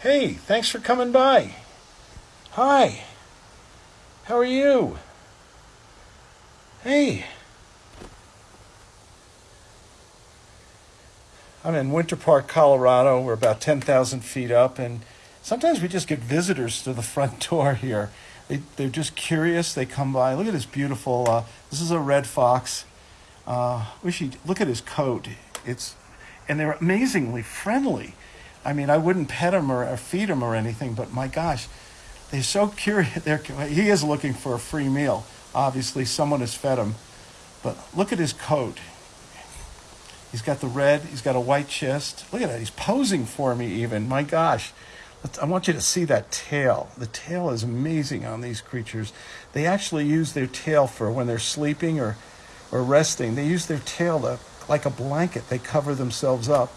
Hey, thanks for coming by. Hi. How are you? Hey. I'm in Winter Park, Colorado. We're about 10,000 feet up, and sometimes we just get visitors to the front door here. They, they're just curious. They come by. Look at this beautiful, uh, this is a red fox. Uh, wish he look at his coat. It's, and they're amazingly friendly. I mean, I wouldn't pet him or, or feed him or anything, but my gosh, they're so curious. They're, he is looking for a free meal. Obviously, someone has fed him. But look at his coat. He's got the red, he's got a white chest. Look at that, he's posing for me even. My gosh. I want you to see that tail. The tail is amazing on these creatures. They actually use their tail for when they're sleeping or, or resting. They use their tail to, like a blanket. They cover themselves up.